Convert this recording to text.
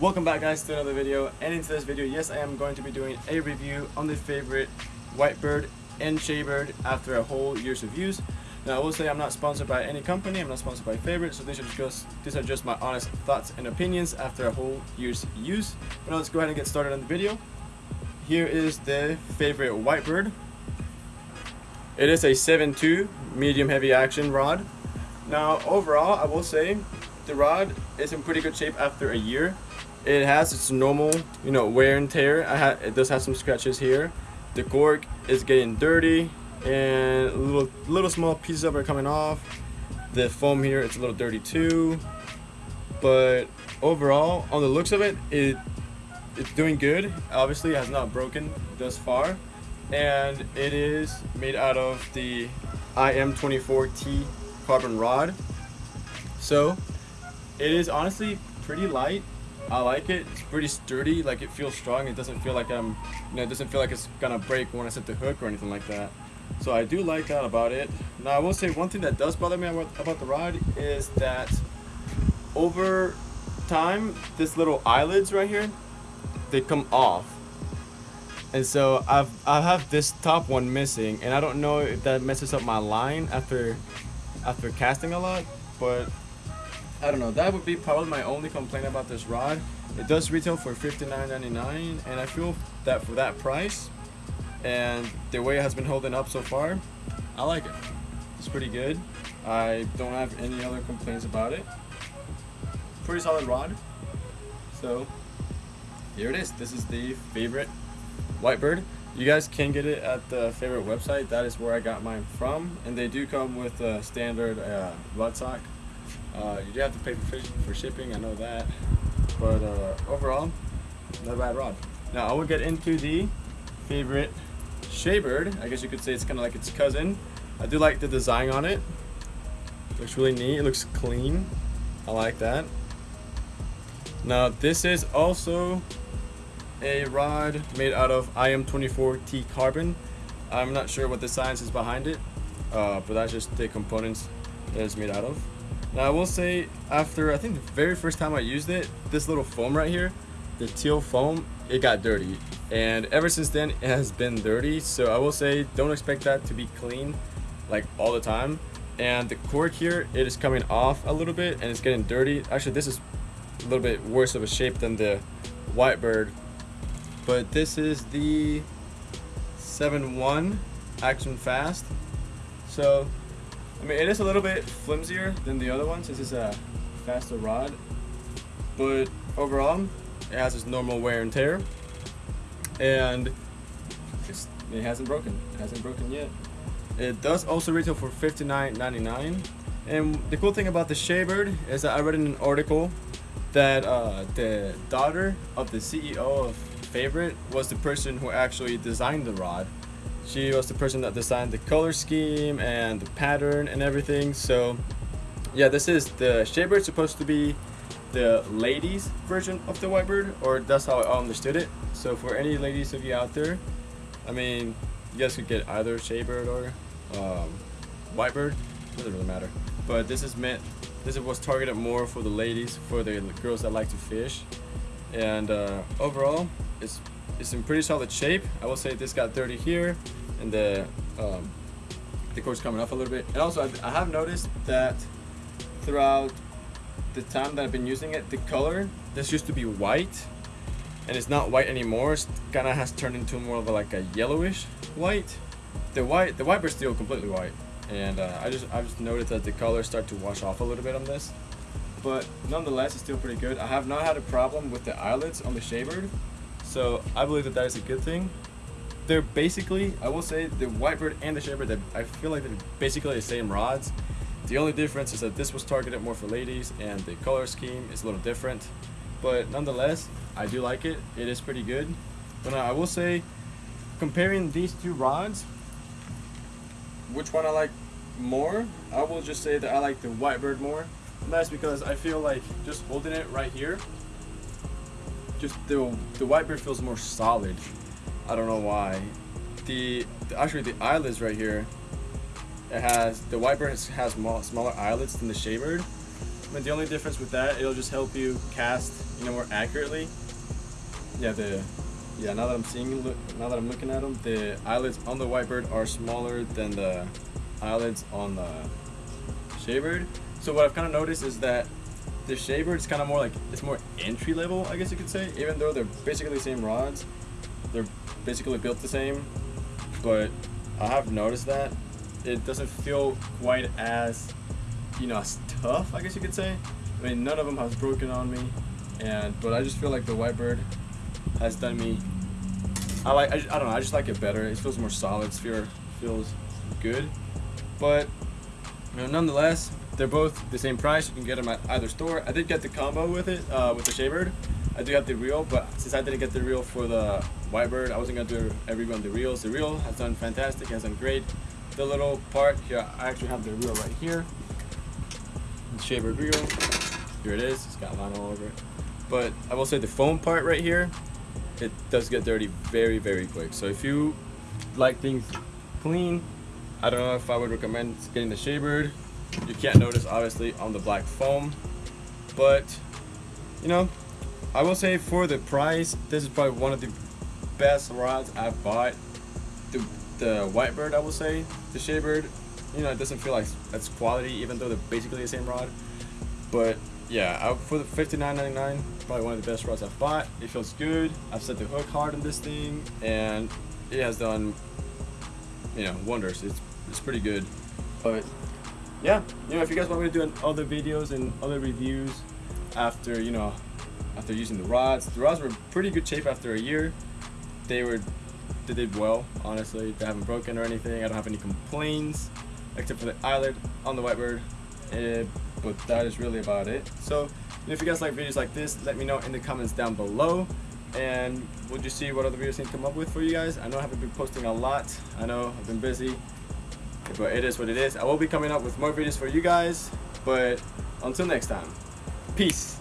Welcome back guys to another video and into this video yes I am going to be doing a review on the favorite Whitebird and Shaybird after a whole year's use. Now I will say I'm not sponsored by any company, I'm not sponsored by Favorite, so these are just these are just my honest thoughts and opinions after a whole year's use. But now let's go ahead and get started on the video. Here is the favorite Whitebird. It is a 7.2 medium heavy action rod. Now overall I will say the rod is in pretty good shape after a year. It has its normal, you know, wear and tear. I it does have some scratches here. The cork is getting dirty and little little small pieces of it are coming off. The foam here it's a little dirty too. But overall, on the looks of it, it it's doing good. Obviously, it has not broken thus far, and it is made out of the IM24T carbon rod. So it is honestly pretty light I like it. It's pretty sturdy. Like it feels strong. It doesn't feel like I'm, you know, it doesn't feel like it's gonna break when I set the hook or anything like that. So I do like that about it. Now I will say one thing that does bother me about, about the rod is that over time, this little eyelids right here, they come off. And so I've I have this top one missing, and I don't know if that messes up my line after after casting a lot, but I don't know. That would be probably my only complaint about this rod. It does retail for $59.99 and I feel that for that price and the way it has been holding up so far, I like it. It's pretty good. I don't have any other complaints about it. Pretty solid rod. So here it is. This is the favorite Whitebird. You guys can get it at the favorite website. That is where I got mine from. And they do come with a standard uh, rod sock. Uh, you do have to pay for, for shipping, I know that. But uh, overall, not a bad rod. Now I will get into the favorite Shaybird. I guess you could say it's kind of like its cousin. I do like the design on it. Looks really neat. It looks clean. I like that. Now this is also a rod made out of IM24T carbon. I'm not sure what the science is behind it, uh, but that's just the components that it's made out of. Now I will say, after I think the very first time I used it, this little foam right here, the teal foam, it got dirty. And ever since then, it has been dirty. So I will say, don't expect that to be clean like all the time. And the cork here, it is coming off a little bit and it's getting dirty. Actually, this is a little bit worse of a shape than the Whitebird. But this is the 7-1 Action Fast. So I mean, it is a little bit flimsier than the other one since it's a faster rod, but overall, it has its normal wear and tear, and it hasn't broken. It hasn't broken yet. It does also retail for $59.99. And the cool thing about the Shaybird is that I read in an article that uh, the daughter of the CEO of Favorite was the person who actually designed the rod. She was the person that designed the color scheme and the pattern and everything. So yeah, this is the Shaybird supposed to be the ladies version of the Whitebird, or that's how I understood it. So for any ladies of you out there, I mean, you guys could get either Shaybird or um, Whitebird, doesn't really matter. But this is meant, this was targeted more for the ladies, for the girls that like to fish. And uh, overall, it's it's in pretty solid shape. I will say this got dirty here, and the um, the cord's coming off a little bit. And also, I, I have noticed that throughout the time that I've been using it, the color this used to be white, and it's not white anymore. It kind of has turned into more of a, like a yellowish white. The white, the white is still completely white, and uh, I just I just noticed that the colors start to wash off a little bit on this. But nonetheless, it's still pretty good. I have not had a problem with the eyelets on the Shaybird. So I believe that that is a good thing. They're basically, I will say, the Whitebird and the Shaybird, I feel like they're basically the same rods. The only difference is that this was targeted more for ladies and the color scheme is a little different. But nonetheless, I do like it. It is pretty good. But I will say, comparing these two rods, which one I like more, I will just say that I like the Whitebird more. And that's because I feel like just holding it right here, just the the Whitebird feels more solid. I don't know why. The, the actually the eyelids right here. It has the Whitebird has, has more, smaller eyelids than the Shaybird, I mean, the only difference with that, it'll just help you cast, you know, more accurately. Yeah, the yeah. Now that I'm seeing, look, now that I'm looking at them, the eyelids on the white Whitebird are smaller than the eyelids on the Shaybird. So what I've kind of noticed is that the Shaybird is kind of more like it's more entry level, I guess you could say. Even though they're basically the same rods, they're basically built the same. But I have noticed that it doesn't feel quite as you know as tough, I guess you could say. I mean, none of them has broken on me, and but I just feel like the white bird has done me. I like I, I don't know I just like it better. It feels more solid. Sphere feels good, but you know, nonetheless, they're both the same price. You can get them at either store. I did get the combo with it uh, with the Shaybird. I do have the reel, but since I didn't get the reel for the Whitebird, I wasn't gonna do a review on the reels. The reel has done fantastic, has done great. The little part here, I actually have the reel right here. The Shaybird reel. Here it is. It's got line all over it. But I will say the foam part right here, it does get dirty very, very quick. So if you like things clean, I don't know if I would recommend getting the Shaybird. You can't notice obviously on the black foam, but you know, I will say for the price, this is probably one of the best rods I've bought. The, the Whitebird, I will say, the Shaybird, you know, it doesn't feel like that's quality even though they're basically the same rod. But yeah, I, for the $59.99, probably one of the best rods I've bought. It feels good. I've set the hook hard on this thing and it has done, you know, wonders. It's, it's pretty good. But yeah, you know, if you guys want me to do other videos and other reviews after, you know, after using the rods. The rods were pretty good shape after a year. They were, they did well, honestly. They haven't broken or anything. I don't have any complaints, except for the eyelid on the Whitebird. Uh, but that is really about it. So, if you guys like videos like this, let me know in the comments down below. And we'll just see what other videos I can come up with for you guys. I know I haven't been posting a lot. I know I've been busy, but it is what it is. I will be coming up with more videos for you guys. But until next time, peace.